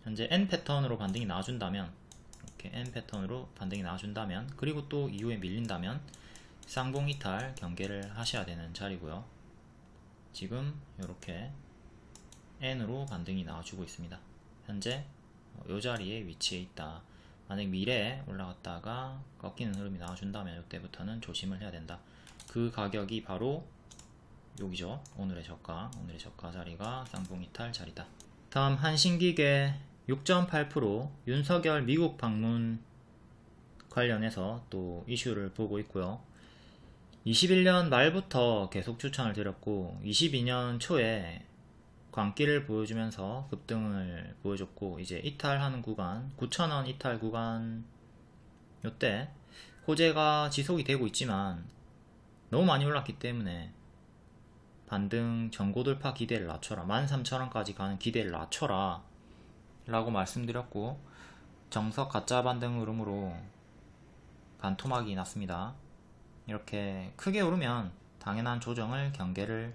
현재 N 패턴으로 반등이 나와준다면 이렇게 N 패턴으로 반등이 나와준다면 그리고 또 이후에 밀린다면 쌍봉 이탈 경계를 하셔야 되는 자리고요. 지금 이렇게 N으로 반등이 나와주고 있습니다. 현재 이 자리에 위치해 있다. 만약 미래에 올라갔다가 꺾이는 흐름이 나와준다면 이때부터는 조심을 해야 된다. 그 가격이 바로 여기죠. 오늘의 저가 오늘의 저가 자리가 쌍봉 이탈 자리다. 다음 한신기계 6.8% 윤석열 미국 방문 관련해서 또 이슈를 보고 있고요. 21년 말부터 계속 추천을 드렸고 22년 초에 광기를 보여주면서 급등을 보여줬고 이제 이탈하는 구간 9천원 이탈 구간 요때 호재가 지속이 되고 있지만 너무 많이 올랐기 때문에 반등 전고 돌파 기대를 낮춰라 13,000원까지 가는 기대를 낮춰라 라고 말씀드렸고 정석 가짜 반등 흐름으로 반토막이 났습니다. 이렇게 크게 오르면 당연한 조정을 경계를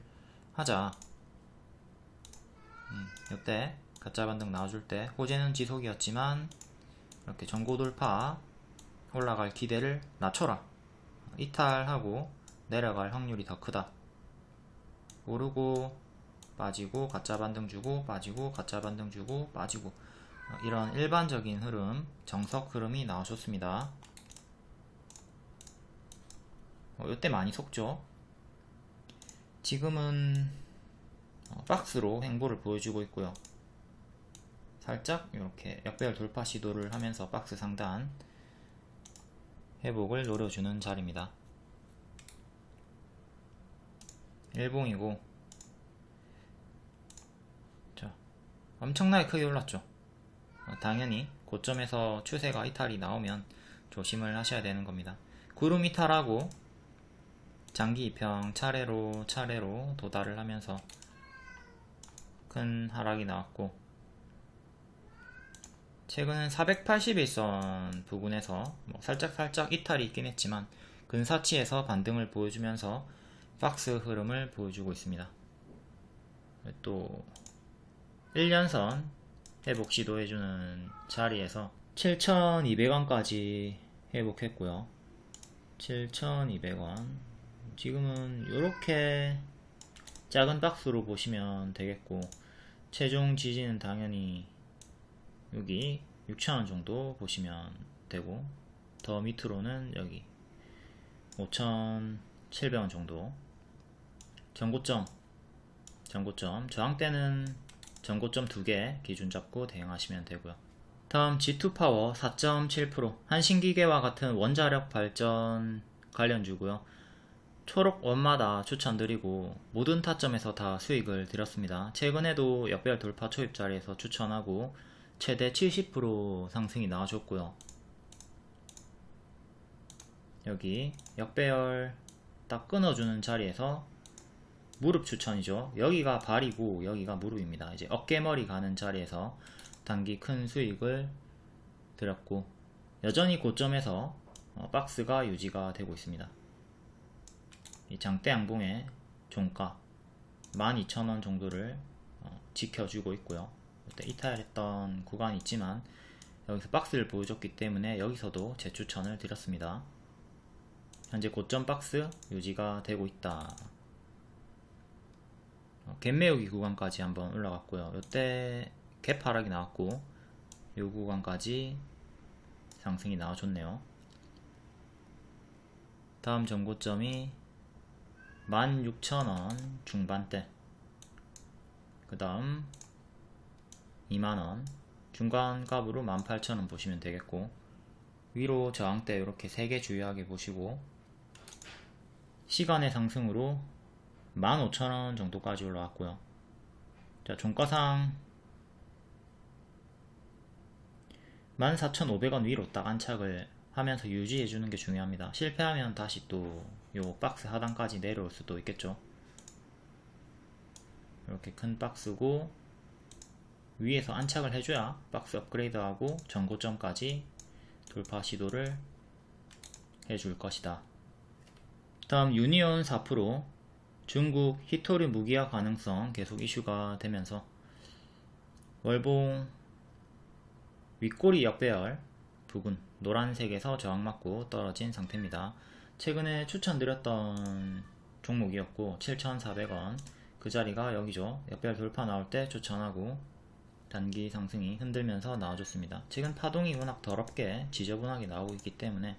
하자 음, 이때 가짜 반등 나와줄 때 호재는 지속이었지만 이렇게 전고 돌파 올라갈 기대를 낮춰라. 이탈하고 내려갈 확률이 더 크다. 오르고 빠지고 가짜 반등 주고 빠지고 가짜 반등 주고 빠지고. 어, 이런 일반적인 흐름 정석 흐름이 나와줬습니다. 어, 이때 많이 속죠. 지금은 어, 박스로 행보를 보여주고 있고요. 살짝 이렇게 역배열 돌파 시도를 하면서 박스 상단 회복을 노려주는 자리입니다. 일봉이고 자 엄청나게 크게 올랐죠? 어, 당연히 고점에서 추세가 이탈이 나오면 조심을 하셔야 되는 겁니다. 구름 이탈하고 장기 이평 차례로 차례로 도달을 하면서 큰 하락이 나왔고 최근은 481선 부근에서 뭐 살짝 살짝 이탈이 있긴 했지만 근사치에서 반등을 보여주면서 박스 흐름을 보여주고 있습니다. 또 1년선 회복 시도해주는 자리에서 7,200원까지 회복했고요. 7,200원 지금은 이렇게 작은 박스로 보시면 되겠고 최종 지지는 당연히 여기 6,000원 정도 보시면 되고 더 밑으로는 여기 5,700원 정도. 전고점 전고점. 저항대는 전고점 두 개 기준 잡고 대응하시면 되고요. 다음 G2파워 4.7% 한신기계와 같은 원자력 발전 관련주고요 초록 원마다 추천드리고 모든 타점에서 다 수익을 드렸습니다 최근에도 역별 돌파 초입 자리에서 추천하고 최대 70% 상승이 나와줬고요 여기 역배열 딱 끊어주는 자리에서 무릎 추천이죠. 여기가 발이고 여기가 무릎입니다. 이제 어깨머리 가는 자리에서 단기 큰 수익을 드렸고 여전히 고점에서 어, 박스가 유지가 되고 있습니다. 이 장대 양봉의 종가 12,000원 정도를 어, 지켜주고 있고요. 이탈했던 구간이 있지만 여기서 박스를 보여줬기 때문에 여기서도 재추천을 드렸습니다. 현재 고점 박스 유지가 되고 있다. 어, 갭 매우기 구간까지 한번 올라갔고요. 이때 갭 하락이 나왔고 이 구간까지 상승이 나와줬네요. 다음 전고점이 16,000원 중반대 그 다음 2만원 중간값으로 18,000원 보시면 되겠고 위로 저항대 이렇게 3개 주의하게 보시고 시간의 상승으로 15,000원 정도까지 올라왔고요. 자, 종가상 14,500원 위로 딱 안착을 하면서 유지해 주는 게 중요합니다. 실패하면 다시 또 요 박스 하단까지 내려올 수도 있겠죠. 이렇게 큰 박스고 위에서 안착을 해줘야 박스 업그레이드하고 전고점까지 돌파 시도를 해줄 것이다. 다음 유니온 4% 중국 히토리 무기화 가능성 계속 이슈가 되면서 월봉 윗꼬리 역배열 부근 노란색에서 저항 맞고 떨어진 상태입니다. 최근에 추천드렸던 종목이었고 7,400원 그 자리가 여기죠. 역배열 돌파 나올 때 추천하고 단기 상승이 흔들면서 나와줬습니다. 지금 파동이 워낙 더럽게 지저분하게 나오고 있기 때문에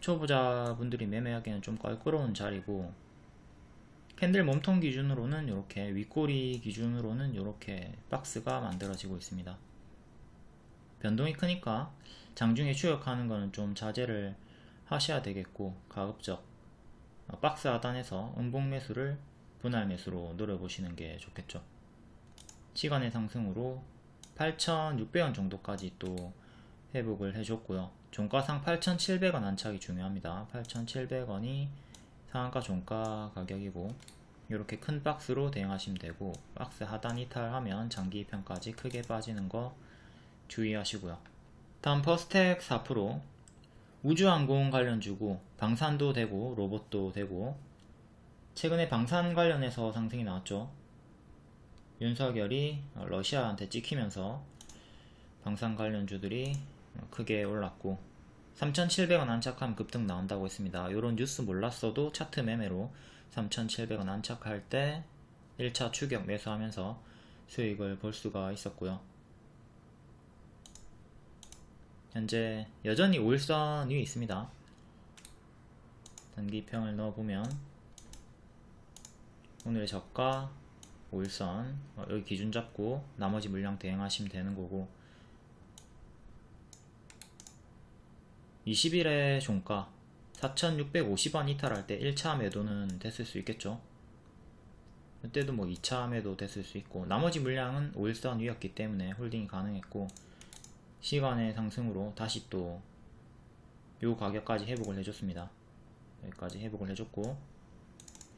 초보자분들이 매매하기에는 좀 껄끄러운 자리고 캔들 몸통 기준으로는 이렇게 윗꼬리 기준으로는 이렇게 박스가 만들어지고 있습니다. 변동이 크니까 장중에 추격하는 거는 좀 자제를 하셔야 되겠고 가급적 박스 하단에서 음봉 매수를 분할 매수로 노려보시는 게 좋겠죠. 시간의 상승으로 8,600원 정도까지 또 회복을 해줬고요. 종가상 8,700원 안착이 중요합니다. 8,700원이 상한가 종가 가격이고 이렇게 큰 박스로 대응하시면 되고 박스 하단 이탈하면 장기 입편까지 크게 빠지는 거 주의하시고요 다음 퍼스텍 4% 우주항공 관련주고 방산도 되고 로봇도 되고 최근에 방산 관련해서 상승이 나왔죠 윤석열이 러시아한테 찍히면서 방산 관련주들이 크게 올랐고 3,700원 안착하면 급등 나온다고 했습니다. 이런 뉴스 몰랐어도 차트 매매로 3,700원 안착할 때 1차 추격 매수하면서 수익을 볼 수가 있었고요. 현재 여전히 5일선 위에 있습니다. 단기평을 넣어보면 오늘의 저가 5일선 어, 여기 기준 잡고 나머지 물량 대응하시면 되는 거고 20일의 종가 4,650원 이탈할 때 1차 매도는 됐을 수 있겠죠. 그때도 뭐 2차 매도 됐을 수 있고 나머지 물량은 5일선 위였기 때문에 홀딩이 가능했고 시간외 상승으로 다시 또 요 가격까지 회복을 해줬습니다. 여기까지 회복을 해줬고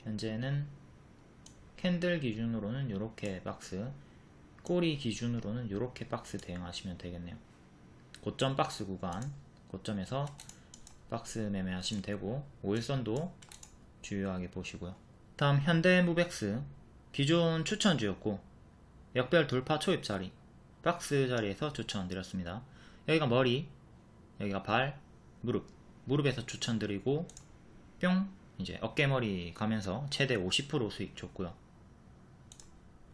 현재는 캔들 기준으로는 이렇게 박스 꼬리 기준으로는 이렇게 박스 대응하시면 되겠네요. 고점 박스 구간 고점에서 박스 매매하시면 되고 5일선도 주요하게 보시고요. 다음 현대무백스 기존 추천주였고 역별 돌파 초입 자리 박스 자리에서 추천드렸습니다. 여기가 머리 여기가 발 무릎 무릎에서 추천드리고 뿅 이제 어깨머리 가면서 최대 50% 수익 줬고요.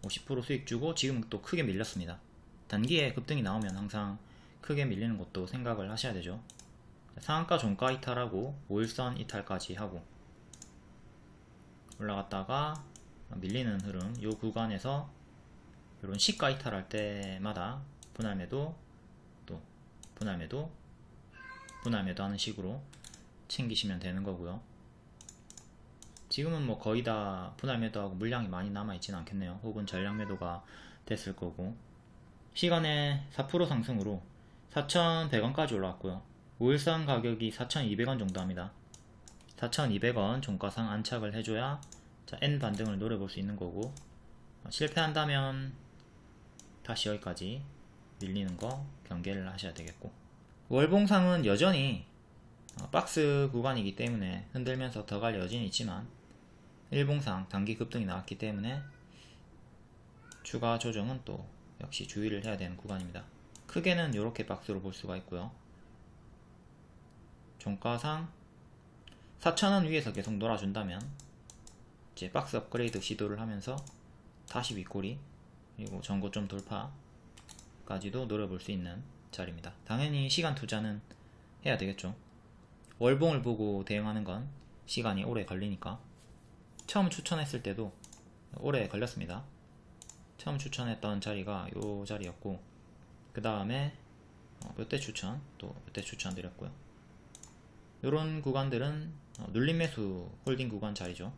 50% 수익 주고 지금 또 크게 밀렸습니다. 단기에 급등이 나오면 항상 크게 밀리는 것도 생각을 하셔야 되죠. 상한가 종가 이탈하고 5일선 이탈까지 하고 올라갔다가 밀리는 흐름 이 구간에서 이런 시가 이탈할 때마다 분할매도 또 분할매도 분할매도 하는 식으로 챙기시면 되는 거고요. 지금은 뭐 거의 다 분할매도하고 물량이 많이 남아있지는 않겠네요. 혹은 전량매도가 됐을 거고. 시간에 4% 상승으로 4,100원까지 올라왔고요. 5일선 가격이 4,200원 정도 합니다. 4,200원 종가상 안착을 해줘야 자, N 반등을 노려볼 수 있는 거고. 어, 실패한다면 다시 여기까지 밀리는 거 경계를 하셔야 되겠고. 월봉상은 여전히 어, 박스 구간이기 때문에 흔들면서 더 갈 여진이 있지만 일봉상 단기 급등이 나왔기 때문에 추가 조정은 또 역시 주의를 해야 되는 구간입니다. 크게는 이렇게 박스로 볼 수가 있고요. 종가상 4,000원 위에서 계속 놀아준다면 이제 박스 업그레이드 시도를 하면서 다시 윗꼬리 그리고 전고점 돌파까지도 노려볼 수 있는 자리입니다. 당연히 시간 투자는 해야 되겠죠. 월봉을 보고 대응하는 건 시간이 오래 걸리니까 처음 추천했을 때도 오래 걸렸습니다. 처음 추천했던 자리가 요 자리였고 그 다음에 몇대 추천 또몇대 추천 드렸고요. 이런 구간들은 어, 눌림 매수 홀딩 구간 자리죠.